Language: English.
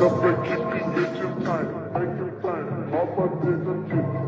up and keep you bitches tight. Make it time.